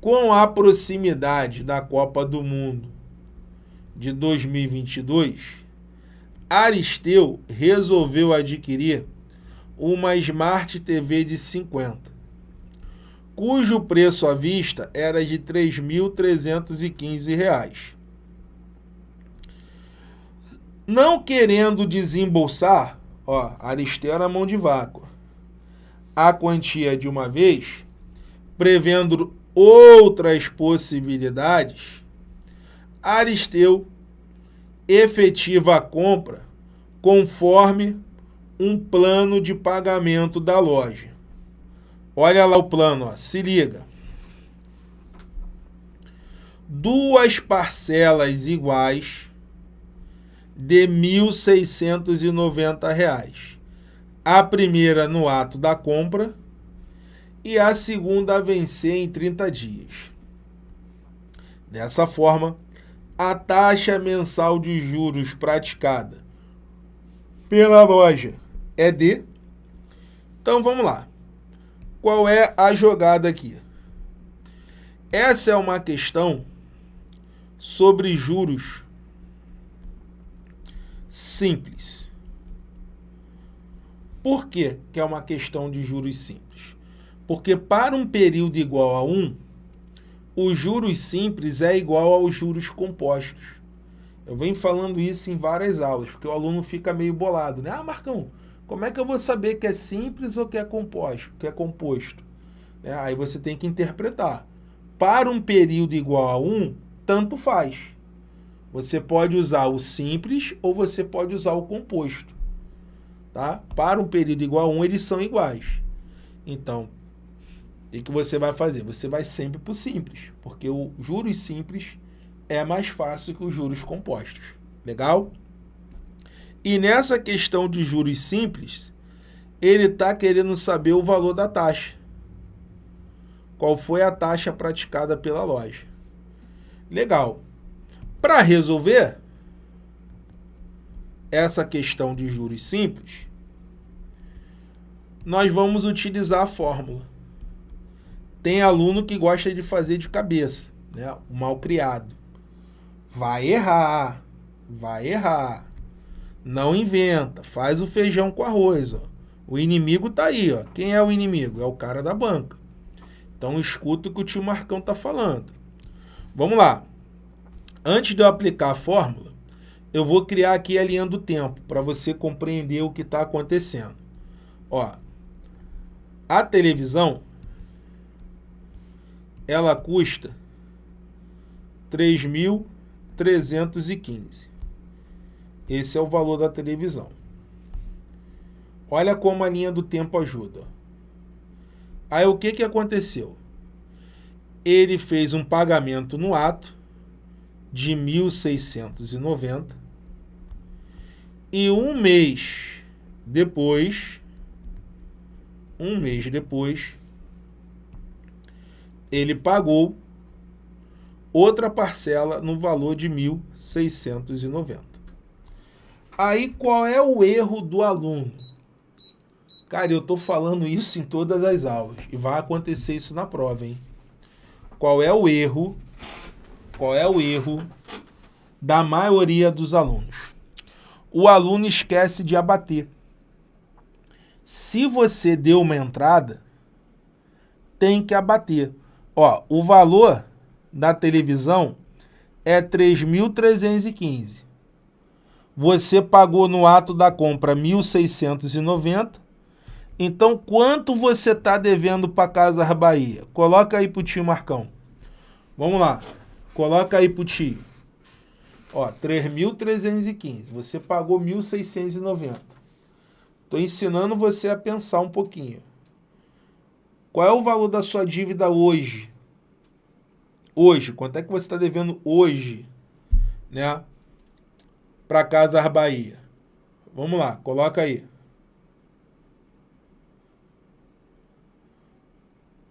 Com a proximidade da Copa do Mundo de 2022, Aristeu resolveu adquirir uma Smart TV de 50, cujo preço à vista era de R$ 3.315. Não querendo desembolsar, ó, Aristeu era mão de vácuo, a quantia de uma vez, prevendo outras possibilidades, Aristeu efetiva a compra conforme um plano de pagamento da loja. Olha lá o plano, ó, se liga. Duas parcelas iguais de R$ 1.690. A primeira no ato da compra e a segunda a vencer em 30 dias. Dessa forma, a taxa mensal de juros praticada pela loja é de. Então vamos lá. Qual é a jogada aqui? Essa é uma questão sobre juros simples. Por que, que é uma questão de juros simples? Porque para um período igual a 1, os juros simples é igual aos juros compostos. Eu venho falando isso em várias aulas, porque o aluno fica meio bolado, né? Ah, Marcão, como é que eu vou saber que é simples ou que é composto? Que é composto? É, aí você tem que interpretar. Para um período igual a 1, tanto faz. Você pode usar o simples ou você pode usar o composto. Tá? Para um período igual a 1, eles são iguais. Então, o que você vai fazer? Você vai sempre para o simples, porque o juros simples é mais fácil que os juros compostos. Legal? E nessa questão de juros simples, ele está querendo saber o valor da taxa. Qual foi a taxa praticada pela loja. Legal. Para resolver essa questão de juros simples, nós vamos utilizar a fórmula. Tem aluno que gosta de fazer de cabeça, né? o mal criado. Vai errar, vai errar. Não inventa, faz o feijão com arroz. Ó. O inimigo tá aí. Ó. Quem é o inimigo? É o cara da banca. Então escuta o que o tio Marcão tá falando. Vamos lá. Antes de eu aplicar a fórmula, eu vou criar aqui a linha do tempo para você compreender o que está acontecendo. Ó, a televisão ela custa 3.315. Esse é o valor da televisão. Olha como a linha do tempo ajuda. Aí o que, que aconteceu? Ele fez um pagamento no ato de 1.690 e um mês depois, um mês depois, ele pagou outra parcela no valor de 1.690. Aí qual é o erro do aluno? Cara, eu estou falando isso em todas as aulas e vai acontecer isso na prova, hein? Qual é o erro? Qual é o erro da maioria dos alunos? O aluno esquece de abater. Se você deu uma entrada, tem que abater. Ó, o valor da televisão é 3.315. Você pagou no ato da compra 1.690. Então, quanto você está devendo para Casas Bahia? Coloca aí para o tio Marcão. Vamos lá. Coloca aí para o tio. Ó, 3.315. Você pagou 1.690. Estou ensinando você a pensar um pouquinho. Qual é o valor da sua dívida hoje? Hoje, quanto é que você está devendo hoje, né? Para Casas Bahia. Vamos lá, coloca aí.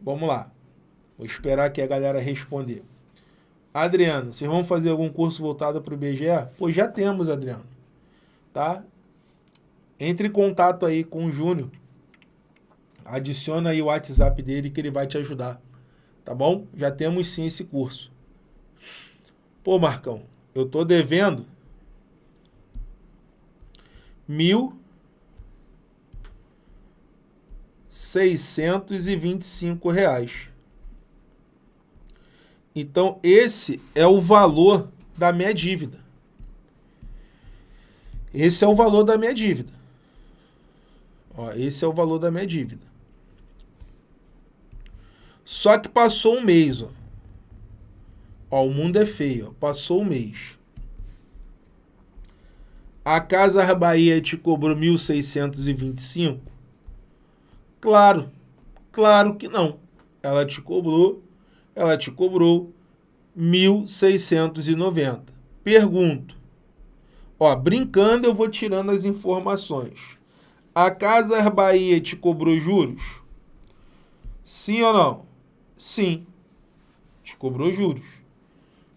Vamos lá. Vou esperar que a galera responder. Adriano, vocês vão fazer algum curso voltado para o IBGE? Pô, já temos, Adriano. Tá? Entre em contato aí com o Júnior adiciona aí o WhatsApp dele que ele vai te ajudar. Tá bom? Já temos sim esse curso. Pô, Marcão, eu tô devendo mil seiscentos e vinte e cinco reais. Então, esse é o valor da minha dívida. Esse é o valor da minha dívida. Ó, esse é o valor da minha dívida. Só que passou um mês, ó. Ó, o mundo é feio, ó. Passou um mês. A Casa Bahia te cobrou 1.625? Claro, claro que não. Ela te cobrou, ela te cobrou 1.690. Pergunto. Ó, brincando eu vou tirando as informações. A Casa Bahia te cobrou juros? Sim ou não? Sim. Te cobrou juros.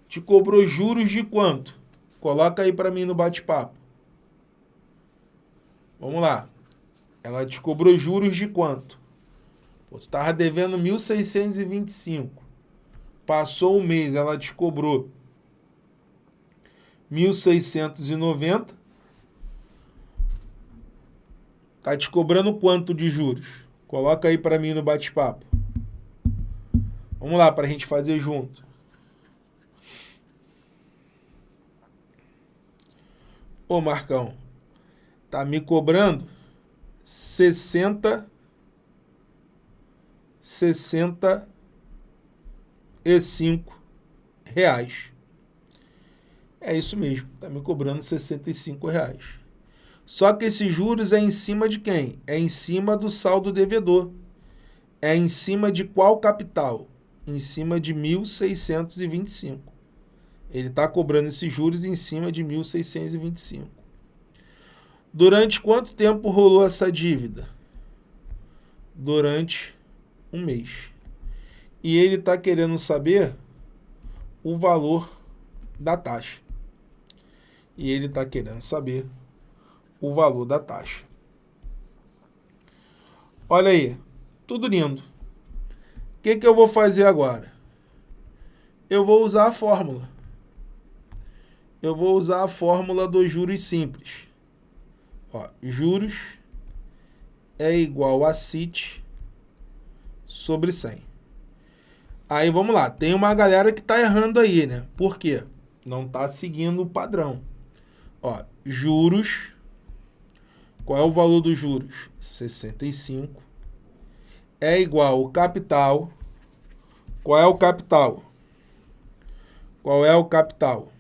Te cobrou juros de quanto? Coloca aí para mim no bate-papo. Vamos lá. Ela te cobrou juros de quanto? Pô, tu estava devendo 1.625. Passou um mês, ela te cobrou 1.690. Tá te cobrando quanto de juros? Coloca aí para mim no bate-papo. Vamos lá para a gente fazer junto. Ô Marcão, tá me cobrando 60 65 reais. É isso mesmo, tá me cobrando 65 reais. Só que esses juros é em cima de quem? É em cima do saldo devedor. É em cima de qual capital? Em cima de 1.625. Ele está cobrando esses juros em cima de 1.625. Durante quanto tempo rolou essa dívida? Durante um mês. E ele está querendo saber o valor da taxa. E ele está querendo saber o valor da taxa. Olha aí, tudo lindo. O que, que eu vou fazer agora? Eu vou usar a fórmula. Eu vou usar a fórmula dos juros simples. Ó, juros é igual a CIT sobre 100. Aí vamos lá, tem uma galera que está errando aí, né? Por quê? Não está seguindo o padrão. Ó, juros, qual é o valor dos juros? 65. É igual ao capital. Qual é o capital? Qual é o capital?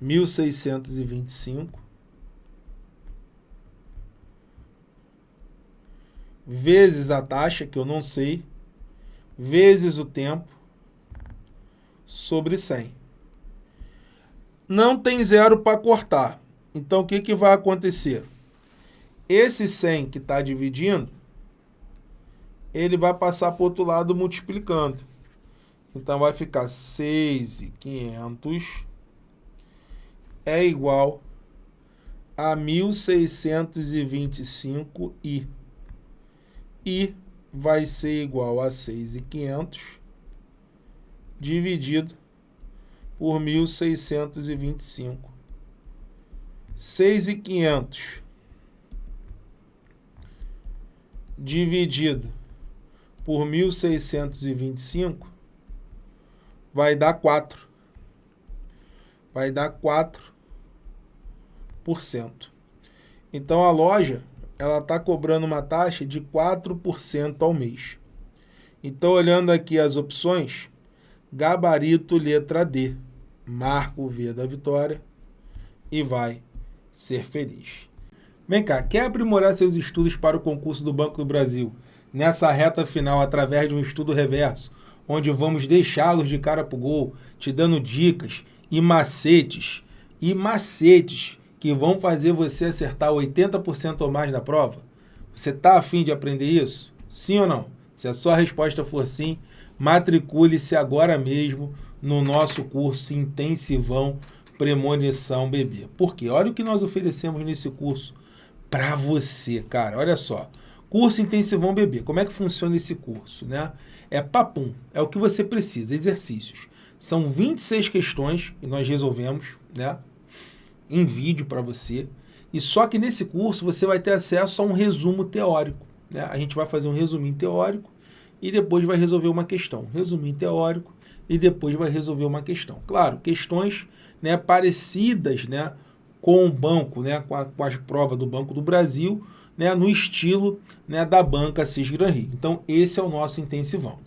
1625 vezes a taxa, que eu não sei, vezes o tempo, sobre 100. Não tem zero para cortar. Então, o que, que vai acontecer? Esse 100 que está dividindo, ele vai passar para o outro lado multiplicando. Então, vai ficar 6,500 é igual a 1625 i. I vai ser igual a 6.500 dividido por 1625. 6.500 dividido por 1625 vai dar 4. Vai dar 4 então a loja ela está cobrando uma taxa de 4% ao mês. Então, olhando aqui as opções, gabarito letra D, marca o V da vitória e vai ser feliz. Vem cá, quer aprimorar seus estudos para o concurso do Banco do Brasil nessa reta final através de um estudo reverso, onde vamos deixá-los de cara para o gol, te dando dicas e macetes, e macetes que vão fazer você acertar 80% ou mais da prova? Você está afim de aprender isso? Sim ou não? Se a sua resposta for sim, matricule-se agora mesmo no nosso curso intensivão Premonição Bebê. Por quê? Olha o que nós oferecemos nesse curso para você, cara. Olha só. Curso Intensivão Bebê. Como é que funciona esse curso? Né? É papum, é o que você precisa, exercícios. São 26 questões que nós resolvemos né, em vídeo para você. E só que nesse curso você vai ter acesso a um resumo teórico. Né? A gente vai fazer um resuminho teórico e depois vai resolver uma questão. Resuminho teórico e depois vai resolver uma questão. Claro, questões né, parecidas né, com o banco, né, com, a, com as provas do Banco do Brasil, né, no estilo né, da banca Cisgran Rio. Então, esse é o nosso intensivão.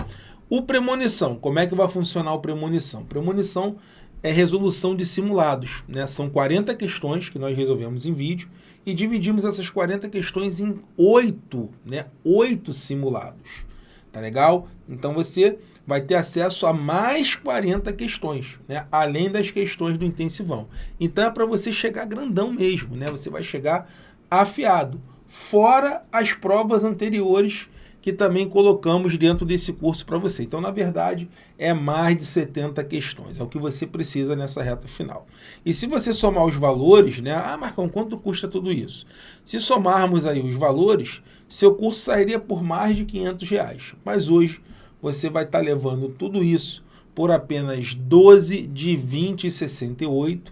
O premonição, como é que vai funcionar o premonição? Premonição é resolução de simulados. Né? São 40 questões que nós resolvemos em vídeo e dividimos essas 40 questões em oito, né? oito simulados. Tá legal? Então você vai ter acesso a mais 40 questões, né? além das questões do intensivão. Então é para você chegar grandão mesmo, né? você vai chegar afiado fora as provas anteriores que também colocamos dentro desse curso para você. Então, na verdade, é mais de 70 questões, é o que você precisa nessa reta final. E se você somar os valores, né? Ah, Marcão, quanto custa tudo isso? Se somarmos aí os valores, seu curso sairia por mais de 500 reais. Mas hoje você vai estar tá levando tudo isso por apenas 12 de 20,68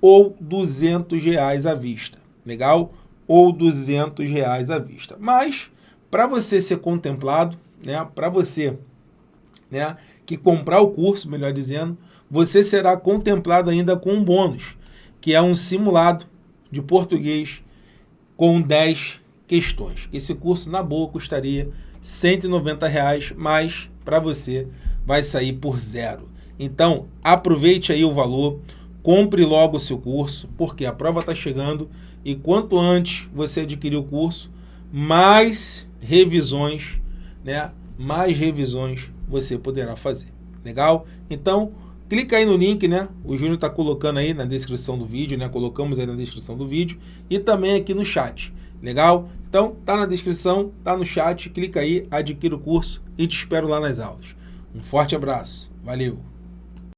ou 200 reais à vista. Legal? ou 200 reais à vista. Mas, para você ser contemplado, né, para você né, que comprar o curso, melhor dizendo, você será contemplado ainda com um bônus, que é um simulado de português com 10 questões. Esse curso, na boa, custaria 190, reais, mas para você vai sair por zero. Então, aproveite aí o valor, compre logo o seu curso, porque a prova está chegando e quanto antes você adquirir o curso, mais revisões, né? Mais revisões você poderá fazer. Legal? Então, clica aí no link, né? O Júnior está colocando aí na descrição do vídeo, né? Colocamos aí na descrição do vídeo e também aqui no chat. Legal? Então, tá na descrição, tá no chat, clica aí, adquira o curso e te espero lá nas aulas. Um forte abraço. Valeu!